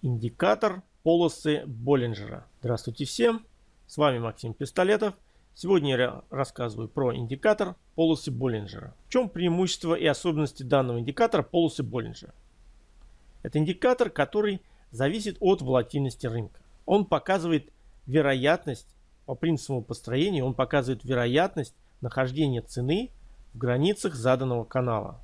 Индикатор полосы Боллинджера. Здравствуйте всем, с вами Максим Пистолетов. Сегодня я рассказываю про индикатор полосы Боллинджера. В чем преимущество и особенности данного индикатора полосы Боллинджера? Это индикатор, который зависит от волатильности рынка. Он показывает вероятность, по принципу построения, он показывает вероятность нахождения цены в границах заданного канала.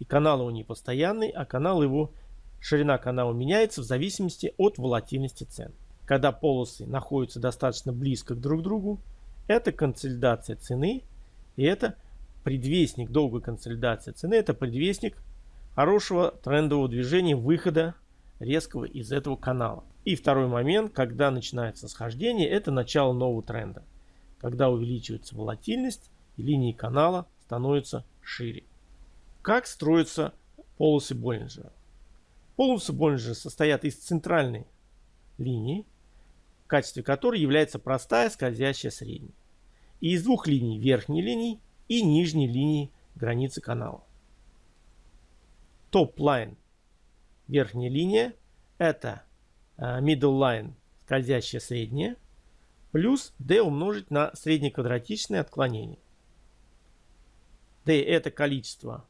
И канал его не постоянный, а канал его Ширина канала меняется в зависимости от волатильности цен. Когда полосы находятся достаточно близко друг к другу, это консолидация цены и это предвестник долгой консолидации цены, это предвестник хорошего трендового движения выхода резкого из этого канала. И второй момент, когда начинается схождение, это начало нового тренда. Когда увеличивается волатильность и линии канала становятся шире. Как строятся полосы Боллинджера? Полосы Боллинджера состоят из центральной линии, в качестве которой является простая скользящая средняя. И из двух линий верхней линии и нижней линии границы канала. Top line верхняя линия это э, middle line скользящая средняя плюс d умножить на среднеквадратичное отклонение. d это количество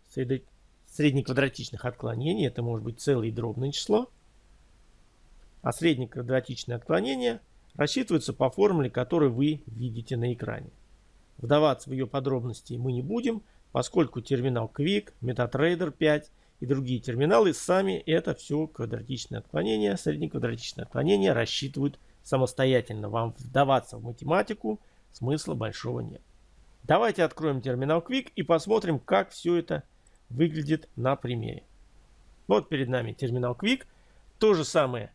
среднеквадратичных отклонений, это может быть целое и дробное число, а среднеквадратичное отклонение рассчитывается по формуле, которую вы видите на экране. Вдаваться в ее подробности мы не будем, поскольку терминал Quick, MetaTrader 5 и другие терминалы сами это все квадратичное отклонение, среднеквадратичное отклонение рассчитывают самостоятельно. Вам вдаваться в математику смысла большого нет. Давайте откроем терминал Quick и посмотрим, как все это выглядит на примере. Вот перед нами терминал Quick. То же самое.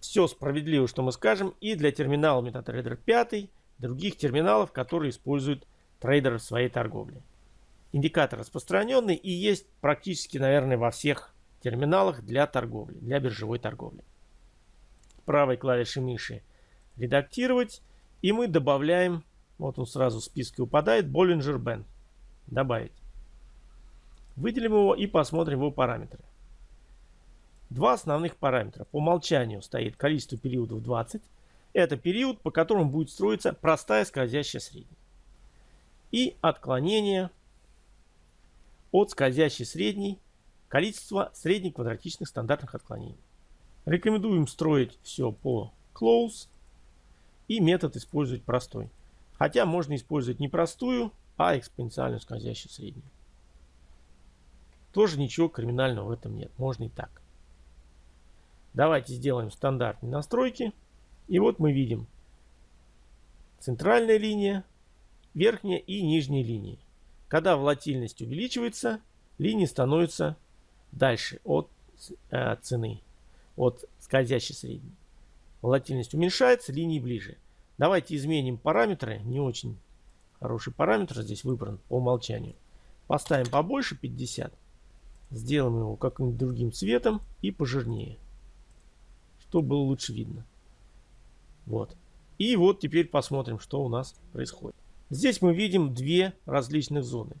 Все справедливо, что мы скажем, и для терминала MetaTrader 5, других терминалов, которые используют трейдеры в своей торговле. Индикатор распространенный и есть практически, наверное, во всех терминалах для торговли, для биржевой торговли. Правой клавишей мыши редактировать. И мы добавляем, вот он сразу в списке упадает, Bollinger Band. Добавить. Выделим его и посмотрим его параметры. Два основных параметра. По умолчанию стоит количество периодов 20. Это период, по которому будет строиться простая скользящая средняя. И отклонение от скользящей средней количество средних квадратичных стандартных отклонений. Рекомендуем строить все по close и метод использовать простой. Хотя можно использовать не простую, а экспоненциальную скользящую среднюю. Тоже ничего криминального в этом нет. Можно и так. Давайте сделаем стандартные настройки. И вот мы видим центральная линия, верхняя и нижняя линии. Когда волатильность увеличивается, линии становятся дальше от э, цены, от скользящей средней. Волатильность уменьшается, линии ближе. Давайте изменим параметры. Не очень хороший параметр здесь выбран по умолчанию. Поставим побольше 50. Сделаем его каким-нибудь другим цветом и пожирнее. Чтобы было лучше видно. Вот. И вот теперь посмотрим, что у нас происходит. Здесь мы видим две различных зоны.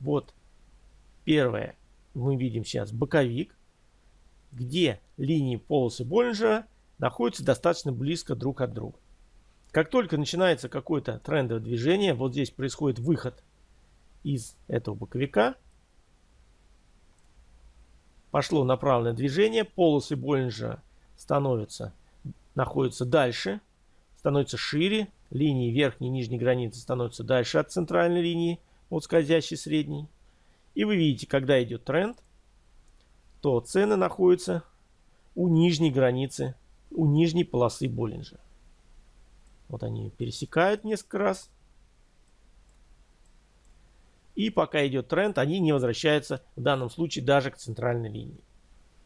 Вот первая мы видим сейчас боковик, где линии полосы Боллинджера находятся достаточно близко друг от друга. Как только начинается какое-то трендовое движение, вот здесь происходит выход из этого боковика, пошло направленное движение, полосы Боллинджера становятся, находятся дальше, становятся шире, линии верхней и нижней границы становятся дальше от центральной линии, от скользящей средней. И вы видите, когда идет тренд, то цены находятся у нижней границы, у нижней полосы Боллинджера. Вот они пересекают несколько раз. И пока идет тренд, они не возвращаются в данном случае даже к центральной линии.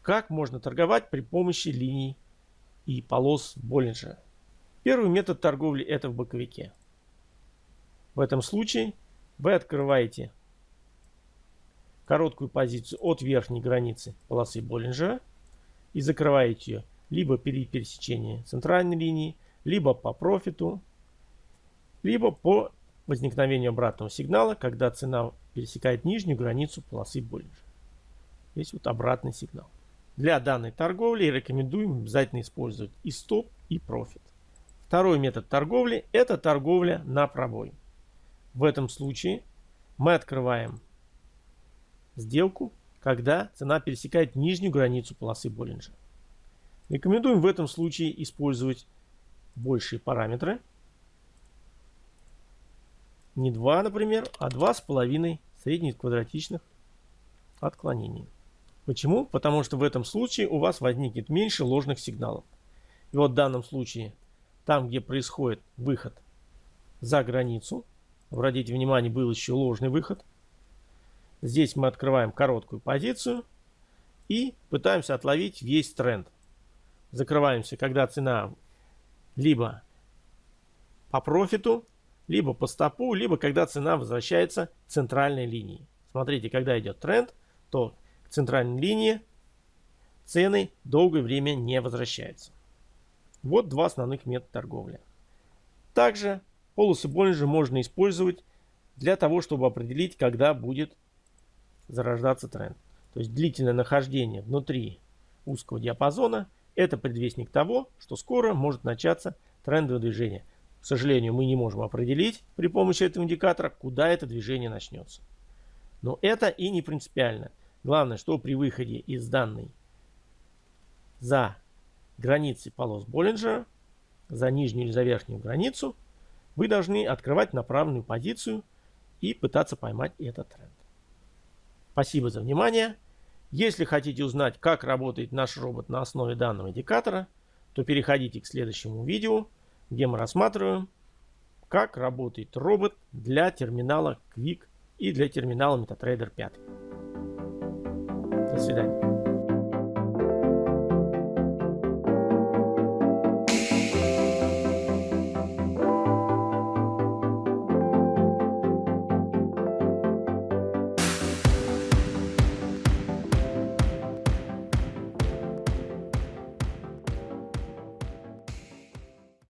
Как можно торговать при помощи линий и полос Боллинджера? Первый метод торговли это в боковике. В этом случае вы открываете короткую позицию от верхней границы полосы Боллинджера и закрываете ее либо при пересечении центральной линии, либо по профиту, либо по возникновению обратного сигнала, когда цена пересекает нижнюю границу полосы Боллинджера. Здесь вот обратный сигнал. Для данной торговли рекомендуем обязательно использовать и стоп, и профит. Второй метод торговли – это торговля на пробой. В этом случае мы открываем сделку, когда цена пересекает нижнюю границу полосы Боллинджера. Рекомендуем в этом случае использовать большие параметры. Не 2, например, а 2,5 средних квадратичных отклонений. Почему? Потому что в этом случае у вас возникнет меньше ложных сигналов. И вот в данном случае, там где происходит выход за границу, обратите внимание, был еще ложный выход. Здесь мы открываем короткую позицию и пытаемся отловить весь тренд. Закрываемся, когда цена либо по профиту, либо по стопу, либо когда цена возвращается к центральной линии. Смотрите, когда идет тренд, то к центральной линии цены долгое время не возвращаются. Вот два основных метода торговли. Также полосы Боллинджа можно использовать для того, чтобы определить, когда будет зарождаться тренд. То есть длительное нахождение внутри узкого диапазона – это предвестник того, что скоро может начаться трендовое движение. К сожалению, мы не можем определить при помощи этого индикатора, куда это движение начнется. Но это и не принципиально. Главное, что при выходе из данной за границы полос Боллинджера, за нижнюю или за верхнюю границу, вы должны открывать направленную позицию и пытаться поймать этот тренд. Спасибо за внимание. Если хотите узнать, как работает наш робот на основе данного индикатора, то переходите к следующему видео, где мы рассматриваем, как работает робот для терминала Quick и для терминала MetaTrader 5. До свидания.